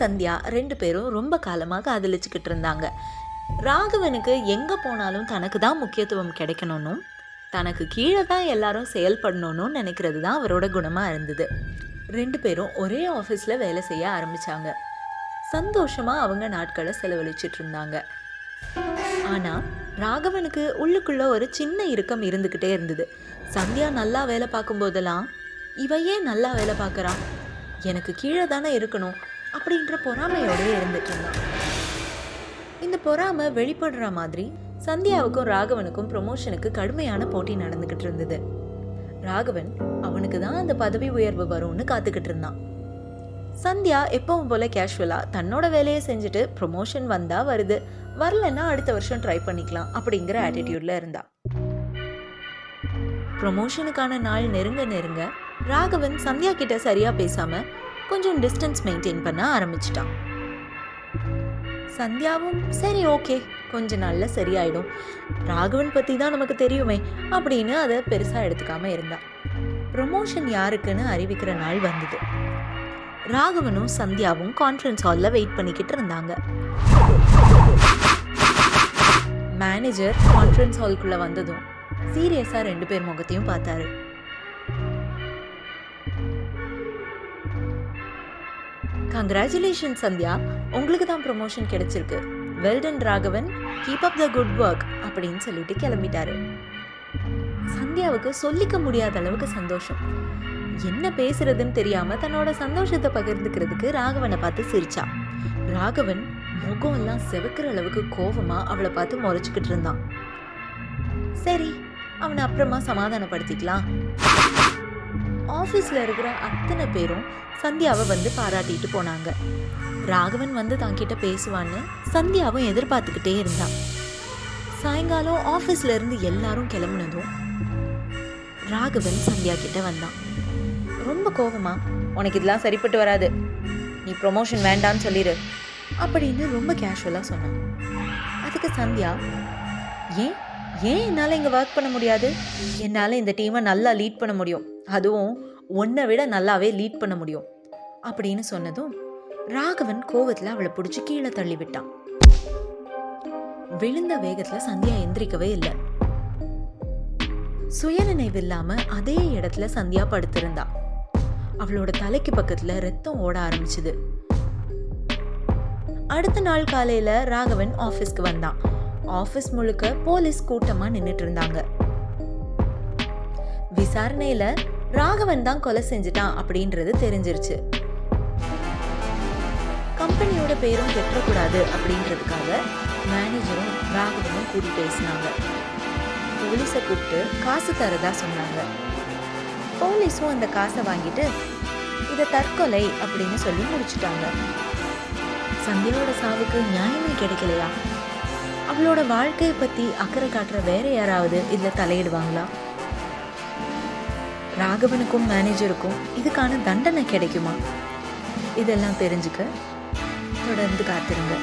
சந்தியா ரெண்டு பேரும் ரொம்ப காலமாக காதலிச்சுக்கிட்டு இருந்தாங்க. ராகவனுக்கு எங்கே போனாலும் தனக்கு தான் முக்கியத்துவம் கிடைக்கணும்னும் தனக்கு கீழே தான் எல்லாரும் செயல்படணும்னு நினைக்கிறது தான் அவரோட குணமாக இருந்தது. ரெண்டு பேரும் ஒரே ஆஃபீஸில் வேலை செய்ய ஆரம்பித்தாங்க சந்தோஷமாக அவங்க நாட்களை செலவழிச்சிட்டு இருந்தாங்க. ஆனால் ராகவனுக்கு உள்ளுக்குள்ள ஒரு சின்ன இறுக்கம் இருந்துக்கிட்டே இருந்தது. சந்தியா நல்லா வேலை பார்க்கும்போதெல்லாம் போதெல்லாம் இவையே நல்லா வேலை பார்க்குறான்? எனக்கு கீழே தானே இருக்கணும் அப்படின்ற பொறாமையோடயே இருந்துட்டு இருந்தான். இந்த பொறாமை வெளிப்படுற மாதிரி சந்தியாவுக்கும் ராகவனுக்கும் ப்ரொமோஷனுக்கு கடுமையான போட்டி நடந்துக்கிட்டு இருந்தது. ராகவன் அவனுக்கு தான் அந்த பதவி உயர்வு வரும்னு காத்துக்கிட்டு இருந்தான். சந்தியா எப்பவும் போல கேஷுவலா தன்னோட வேலையை செஞ்சுட்டு ப்ரொமோஷன் வந்தா வருது. வரலன்னா அடுத்த வருஷம் ட்ரை பண்ணிக்கலாம் அப்படிங்கிற ஆட்டிடியூட்ல இருந்தா. ப்ரொமோஷனுக்கான நாள் நெருங்க நெருங்க ராகவன் சந்தியா கிட்ட சரியா பேசாம கொஞ்சம் டிஸ்டன்ஸ் மெயின்டைன் பண்ண ஆரம்பிச்சிட்டான். சந்தியாவும் சரி ஓகே கொஞ்ச நாள்ல சரியாயிடும். ராகவன் பத்தி தான் நமக்கு தெரியுமே அப்படின்னு அதை பெருசா எடுத்துக்காம இருந்தா. ப்ரொமோஷன் யாருக்குன்னு அறிவிக்கிற நாள் வந்தது. ராகவனும் சந்தியாவும் கான்ஃபரன்ஸ் ஹாலில் வெயிட் பண்ணிக்கிட்டு இருந்தாங்க. மேனேஜர் கான்ஃபரன்ஸ் ஹாலுக்குள்ள வந்ததும் சீரியஸாக ரெண்டு பேர் முகத்தையும் பார்த்தாரு. கங்க்ராச்சுலேஷன் சந்தியா. உங்களுக்கு தான் ப்ரொமோஷன் கிடைச்சிருக்கு. Well done Raghavan. Keep up the good work அப்படின்னு சொல்லிட்டு கிளம்பிட்டாரு. சந்தியாவுக்கு சொல்லிக்க முடியாத அளவுக்கு சந்தோஷம். என்ன பேசுறதுன்னு தெரியாம தன்னோட சந்தோஷத்தை பகிர்ந்துக்கிறதுக்கு ராகவனை பார்த்து சிரிச்சா. ராகவன் முகம் எல்லாம் செவக்கிற அளவுக்கு கோபமா அவளை பார்த்து முறைச்சுக்கிட்டு இருந்தான். சரி அவனை அப்புறமா சமாதானப்படுத்திக்கலாம். ஆஃபீஸில் இருக்கிற அத்தனை பேரும் சந்தியாவை வந்து பாராட்டிட்டு போனாங்க. ராகவன் வந்து தங்கிட்ட பேசுவான்னு சந்தியாவும் எதிர்பார்த்துக்கிட்டே இருந்தான். சாயங்காலம் ஆஃபீஸ்ல இருந்து எல்லாரும் கிளம்புனதும் ராகவன் சந்தியா கிட்ட வந்தான். ரொம்ப கோபமா உனக்கு இதெல்லாம் சரிப்பட்டு வராது. நீ ப்ரொமோஷன் வேண்டான்னு சொல்லிடு அப்படின்னு ரொம்ப கேஷுவலாக சொன்னான். அதுக்கு சந்தியா ஏன்? ஏன் என்னால் இங்கே ஒர்க் பண்ண முடியாது? என்னால் இந்த டீமை நல்லா லீட் பண்ண முடியும். அதுவும் உன்னை விட நல்லாவே லீட் பண்ண முடியும். அப்படின்னு சொன்னதும் ராகவன் கோவத்தில் அவளை பிடிச்சி கீழே தள்ளி விட்டான் விழுந்த வேகத்தில் சந்தியா எந்திரிக்கவே இல்லை. சுயநினைவு இல்லாம அதே இடத்துல சந்தியா படுத்திருந்தா. அவளோட தலைக்கு பக்கத்துல ரத்தம் ஓட ஆரம்பிச்சுது. அடுத்த நாள் காலையில ராகவன் ஆபீஸ்க்கு வந்தான். ஆபீஸ் முழுக்க போலீஸ் கூட்டமா நின்னுட்டு இருந்தாங்க. விசாரணையில ராகவன் தான் கொலை செஞ்சுட்டான் அப்படின்றது தெரிஞ்சிருச்சு. கம்பெனியோட பேரும் கெட்டக்கூடாது அப்படின்றதுக்காக மேனேஜரும் ராகவனும் கூடி பேசினாங்க. போலீஸை கூப்பிட்டு காசு தரதா சொன்னாங்க. போலீஸும் அந்த காசை வாங்கிட்டு இதை தற்கொலை அப்படின்னு சொல்லி முடிச்சிட்டாங்க. சந்தியாவோட சாவுக்கு நியாயமே கிடைக்கலையா? அவளோட வாழ்க்கையை பத்தி அக்கறை காட்டுற வேற யாராவது இதுல தலையிடுவாங்களா? ராகவனுக்கும் மேனேஜருக்கும் இதுக்கான தண்டனை கிடைக்குமா? இதெல்லாம் தெரிஞ்சுக்க தொடர்ந்து காத்திருங்க.